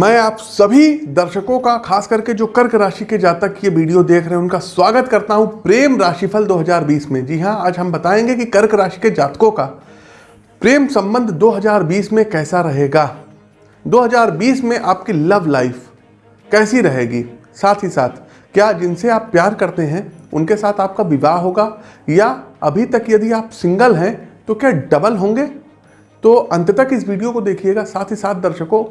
मैं आप सभी दर्शकों का, खास करके जो कर्क राशि के जातक ये वीडियो देख रहे हैं, उनका स्वागत करता हूँ प्रेम राशिफल 2020 में। जी हाँ, आज हम बताएँगे कि कर्क राशि के जातकों का प्रेम संबंध 2020 में कैसा रहेगा। 2020 में आपकी लव लाइफ कैसी रहेगी? साथ ही साथ, क्या जिनसे आप प्यार करते हैं, उनके साथ आपका विवाह होगा? या अभी तक यदि आप सिंगल हैं तो क्या डबल होंगे? तो अंत तक इस वीडियो को देखिएगा। साथ ही साथ दर्शकों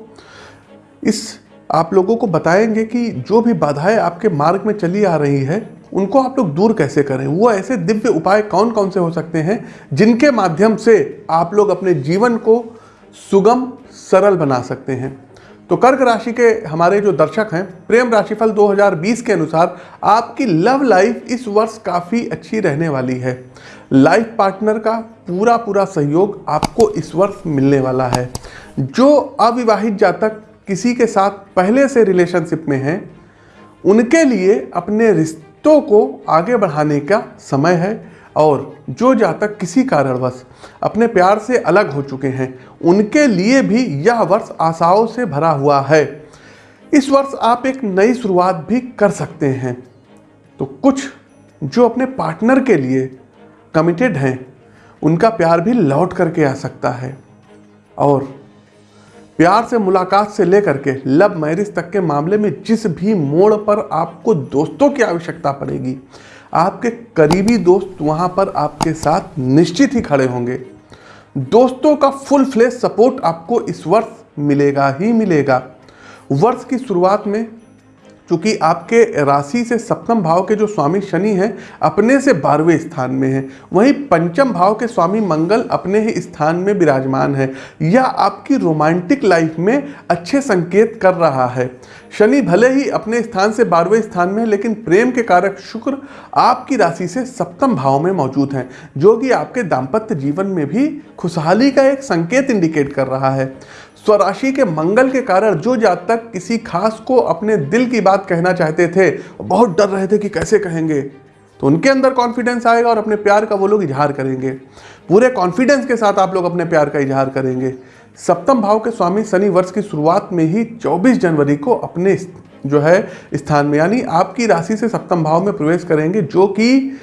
इस आप लोगों को बताएँगे कि जो भी बाधाएँ आपके मार्ग में चली आ रही है, उनको आप लोग दूर कैसे करें? वो ऐसे दिव्य उपाय कौन कौन से हो सकते हैं जिनके माध्यम से आप लोग अपने जीवन को सुगम, सरल बना सकते हैं? तो कर्क राशि के हमारे जो दर्शक हैं, प्रेम राशिफल 2020 के अनुसार आपकी लव लाइफ इस वर्ष काफ़ी अच्छी रहने वाली है। लाइफ पार्टनर का पूरा पूरा सहयोग आपको इस वर्ष मिलने वाला है। जो अविवाहित जातक किसी के साथ पहले से रिलेशनशिप में हैं, उनके लिए अपने रिश्तों को आगे बढ़ाने का समय है और जो जातक किसी कारणवश अपने प्यार से अलग हो चुके हैं, उनके लिए भी यह वर्ष आशाओं से भरा हुआ है। इस वर्ष आप एक नई शुरुआत भी कर सकते हैं। तो कुछ जो अपने पार्टनर के लिए कमिटेड हैं, उनका प्यार भी लौट करके आ सकता है। और प्यार से मुलाकात से लेकर के लव मैरिज तक के मामले में जिस भी मोड़ पर आपको दोस्तों की आवश्यकता पड़ेगी, आपके करीबी दोस्त वहाँ पर आपके साथ निश्चित ही खड़े होंगे। दोस्तों का फुल फ्लेश सपोर्ट आपको इस वर्ष मिलेगा ही मिलेगा। वर्ष की शुरुआत में क्योंकि आपके राशि से सप्तम भाव के जो स्वामी शनि हैं, अपने से बारहवें स्थान में हैं। वहीं पंचम भाव के स्वामी मंगल अपने ही स्थान में विराजमान है। यह आपकी रोमांटिक लाइफ में अच्छे संकेत कर रहा है। शनि भले ही अपने स्थान से बारहवें स्थान में है, लेकिन प्रेम के कारक शुक्र आपकी राशि से सप्तम भाव में मौजूद हैं, जो कि आपके दाम्पत्य जीवन में भी खुशहाली का एक संकेत इंडिकेट कर रहा है। स्वराशि के मंगल के कारण जो जातक किसी खास को अपने दिल की बात कहना चाहते थे, बहुत डर रहे थे कि कैसे कहेंगे। तो उनके अंदर कॉन्फिडेंस आएगा और अपने प्यार का वो लोग इजहार करेंगे। पूरे कॉन्फिडेंस के साथ आप लोग अपने प्यार का इजहार करेंगे। सप्तम भाव के स्वामी शनि वर्ष की शुरुआत में ही 24 जनवरी को अपने जो है, स्थान में, यानी आपकी राशि से सप्तम भाव में प्रवेश करेंगे, जो कि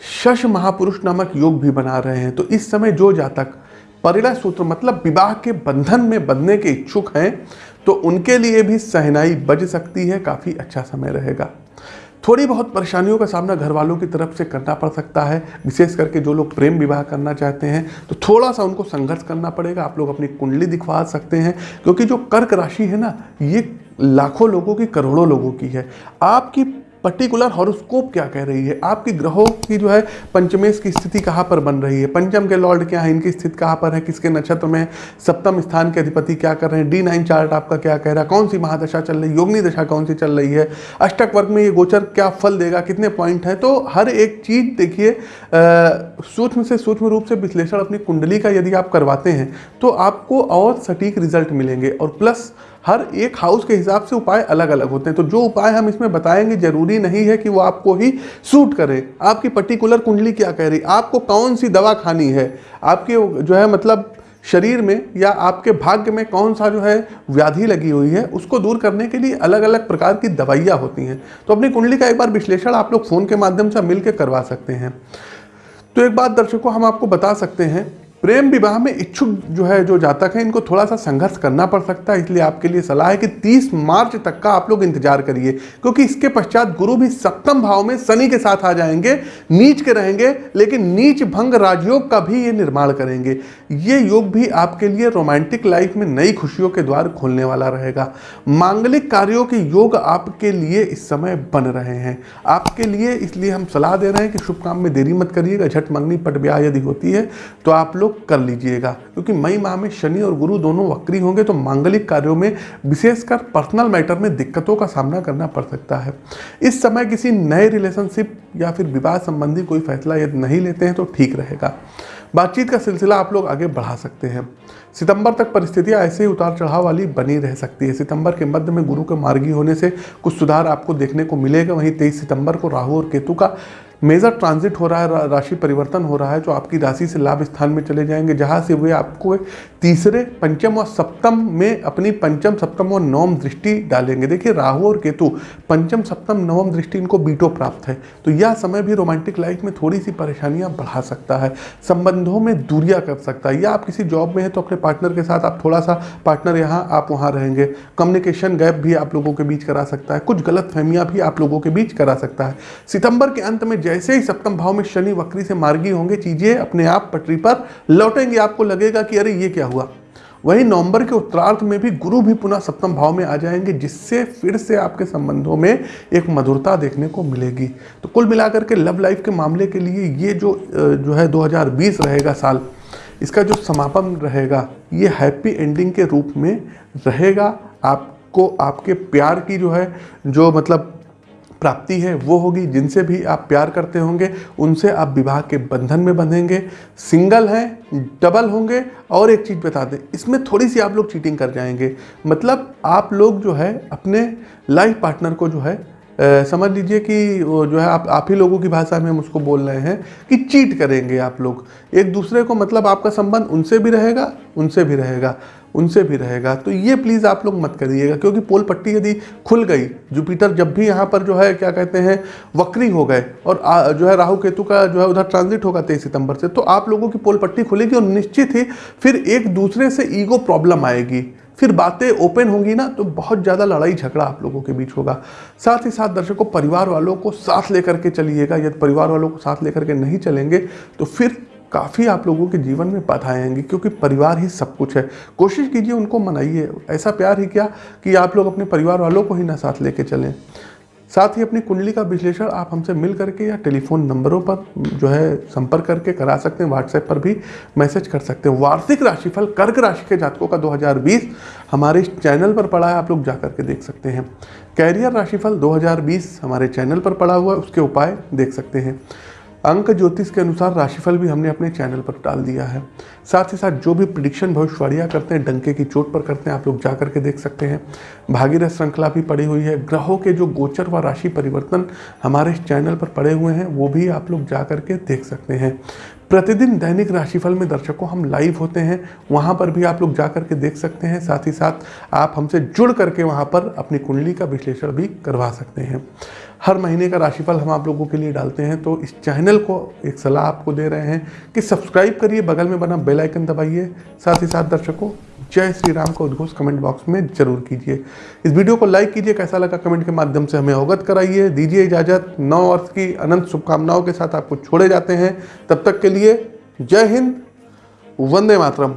शश महापुरुष नामक योग भी बना रहे हैं। तो इस समय जो जातक परिणय सूत्र मतलब विवाह के बंधन में बंधने के इच्छुक हैं तो उनके लिए भी सहनाई बज सकती है, काफ़ी अच्छा समय रहेगा। थोड़ी बहुत परेशानियों का सामना घर वालों की तरफ़ से करना पड़ सकता है, विशेष करके जो लोग प्रेम विवाह करना चाहते हैं तो थोड़ा सा उनको संघर्ष करना पड़ेगा। आप लोग अपनी कुंडली दिखवा सकते हैं, क्योंकि जो कर्क राशि है ना, ये लाखों लोगों की, करोड़ों लोगों की है। आपकी पर्टिकुलर हॉरोस्कोप क्या कह रही है? आपकी ग्रहों की जो है पंचमेश की स्थिति कहाँ पर बन रही है? पंचम के लॉर्ड क्या है? इनकी स्थिति कहाँ पर है? किसके नक्षत्र में? सप्तम स्थान के अधिपति क्या कर रहे हैं? डी नाइन चार्ट आपका क्या कह रहा है? कौन सी महादशा चल रही है? योगनी दशा कौन सी चल रही है? अष्टक वर्ग में ये गोचर क्या फल देगा? कितने पॉइंट हैं? तो हर एक चीज़ देखिए सूक्ष्म से सूक्ष्म रूप से विश्लेषण अपनी कुंडली का यदि आप करवाते हैं तो आपको और सटीक रिज़ल्ट मिलेंगे। और प्लस हर एक हाउस के हिसाब से उपाय अलग अलग होते हैं। तो जो उपाय हम इसमें बताएँगे, ज़रूरी नहीं है कि वो आपको ही सूट करे। आपकी पर्टिकुलर कुंडली क्या कह रही? आपको कौन सी दवा खानी है? आपके जो है मतलब शरीर में या आपके भाग्य में कौन सा जो है व्याधि लगी हुई है, उसको दूर करने के लिए अलग अलग प्रकार की दवाइयाँ होती हैं। तो अपनी कुंडली का एक बार विश्लेषण आप लोग फ़ोन के माध्यम से मिल करवा सकते हैं। तो एक बात दर्शकों, हम आपको बता सकते हैं प्रेम विवाह में इच्छुक जो है, जो जातक है, इनको थोड़ा सा संघर्ष करना पड़ सकता है। इसलिए आपके लिए सलाह है कि 30 मार्च तक का आप लोग इंतज़ार करिए, क्योंकि इसके पश्चात गुरु भी सप्तम भाव में शनि के साथ आ जाएँगे, नीच के रहेंगे, लेकिन नीच भंग राजयोग का भी ये निर्माण करेंगे। ये योग भी आपके लिए रोमांटिक लाइफ में नई खुशियों के द्वार खोलने वाला रहेगा। मांगलिक कार्यों के योग आपके लिए इस समय बन रहे हैं। आपके लिए इसलिए हम सलाह दे रहे हैं कि शुभ काम में देरी मत करिएगा, झट मंगनी पट ब्याह यदि होती है तो आप लोग कर लीजिएगा। क्योंकि मई माह में शनि और गुरु दोनों वक्री होंगे तो मांगलिक कार्यों में विशेषकर पर्सनल मैटर में दिक्कतों का सामना करना पड़ सकता है। इस समय किसी नए रिलेशनशिप या फिर विवाह संबंधी कोई फैसला यदि नहीं लेते हैं तो ठीक रहेगा। बातचीत का सिलसिला आप लोग आगे बढ़ा सकते हैं। सितंबर तक परिस्थितियाँ ऐसे ही उतार चढ़ाव वाली बनी रह सकती है। सितंबर के मध्य में गुरु के मार्गी होने से कुछ सुधार आपको देखने को मिलेगा। वहीं तेईस सितंबर को राहु और केतु का मेजर ट्रांजिट हो रहा है राशि परिवर्तन हो रहा है, जो आपकी राशि से लाभ स्थान में चले जाएँगे, जहाँ से वे आपको तीसरे, पंचम और सप्तम में अपनी पंचम, सप्तम और नवम दृष्टि डालेंगे। देखिए, राहु और केतु, पंचम, सप्तम, नवम दृष्टि इनको बीटो प्राप्त है। तो यह समय भी रोमांटिक लाइफ में थोड़ी सी परेशानियाँ बढ़ा सकता है, संबंधों में दूरिया कर सकता है। या आप किसी जॉब में हैं तो अपने पार्टनर के साथ आप थोड़ा सा पार्टनर यहाँ, आप वहाँ रहेंगे। कम्युनिकेशन गैप भी आप लोगों के बीच करा सकता है। कुछ गलत फहमियाँ भी आप लोगों के बीच करा सकता है। सितंबर के अंत में जैसे ही सप्तम भाव में शनि वक्री से मार्गी होंगे, चीज़ें अपने आप पटरी पर लौटेंगी। आपको लगेगा कि अरे, ये क्या हुआ? वहीं नवंबर के उत्तरार्थ में भी गुरु भी पुनः सप्तम भाव में आ जाएँगे, जिससे फिर से आपके संबंधों में एक मधुरता देखने को मिलेगी। तो कुल मिलाकर के लव लाइफ के मामले के लिए ये जो जो है 2020 रहेगा साल इसका जो समापन रहेगा, ये हैप्पी एंडिंग के रूप में रहेगा। आपको, आपके प्यार की जो है, जो मतलब प्राप्ति है, वो होगी। जिनसे भी आप प्यार करते होंगे, उनसे आप विवाह के बंधन में बंधेंगे। सिंगल हैं, डबल होंगे, और एक चीज़ बता दें, इसमें थोड़ी सी आप लोग चीटिंग कर जाएँगे। मतलब आप लोग जो है, अपने लाइफ पार्टनर को जो है समझ लीजिए कि जो है आप आप ही लोगों की भाषा में हम उसको बोल रहे हैं कि चीट करेंगे आप लोग। एक दूसरे को मतलब आपका संबंध उनसे भी रहेगा उनसे भी रहेगा उनसे भी रहेगा। तो ये प्लीज़ आप लोग मत करिएगा क्योंकि पोल पट्टी यदि खुल गई जुपिटर जब भी यहाँ पर जो है क्या कहते हैं वक्री हो गए और आ, जो है राहु केतु का जो है उधर ट्रांजिट होगा तेईस सितंबर से तो आप लोगों की पोल पट्टी खुलेगी और निश्चित ही फिर एक दूसरे से ईगो प्रॉब्लम आएगी। फिर बातें ओपन होंगी ना तो बहुत ज़्यादा लड़ाई झगड़ा आप लोगों के बीच होगा। साथ ही साथ दर्शकों, परिवार वालों को साथ लेकर के चलिएगा। यदि परिवार वालों को साथ लेकर के नहीं चलेंगे तो फिर काफ़ी आप लोगों के जीवन में बाधाएँ आएँगी, क्योंकि परिवार ही सब कुछ है। कोशिश कीजिए उनको मनाइए। ऐसा प्यार ही क्या कि आप लोग अपने परिवार वालों को ही ना साथ लेके चलें। साथ ही अपनी कुंडली का विश्लेषण आप हमसे मिल करके या टेलीफोन नंबरों पर जो है संपर्क करके करा सकते हैं व्हाट्सएप पर भी मैसेज कर सकते हैं। वार्षिक राशिफल कर्क राशि के जातकों का 2020 हमारे इस चैनल पर पड़ा है, आप लोग जा करके देख सकते हैं। कैरियर राशिफल 2020 हमारे चैनल पर पड़ा हुआ है, उसके उपाय देख सकते हैं। अंक ज्योतिष के अनुसार राशिफल भी हमने अपने चैनल पर डाल दिया है। साथ ही साथ जो भी प्रिडिक्शन भविष्यवाणियाँ करते हैं, डंके की चोट पर करते हैं, आप लोग जा करके देख सकते हैं। भागीरथ श्रृंखला भी पड़ी हुई है। ग्रहों के जो गोचर व राशि परिवर्तन हमारे इस चैनल पर पड़े हुए हैं, वो भी आप लोग जा करके देख सकते हैं। प्रतिदिन दैनिक राशिफल में दर्शकों हम लाइव होते हैं, वहाँ पर भी आप लोग जा करके देख सकते हैं। साथ ही साथ आप हमसे जुड़ करके वहाँ पर अपनी कुंडली का विश्लेषण भी करवा सकते हैं। हर महीने का राशिफल हम आप लोगों के लिए डालते हैं तो इस चैनल को एक सलाह आपको दे रहे हैं कि सब्सक्राइब करिए, बगल में बना बेल आइकन दबाइए। साथ ही साथ दर्शकों, जय श्री राम का उद्घोष कमेंट बॉक्स में ज़रूर कीजिए। इस वीडियो को लाइक कीजिए, कैसा लगा कमेंट के माध्यम से हमें अवगत कराइए। दीजिए इजाज़त। नौ वर्ष की अनंत शुभकामनाओं के साथ आपको छोड़े जाते हैं। तब तक के लिए जय हिंद, वंदे मातरम।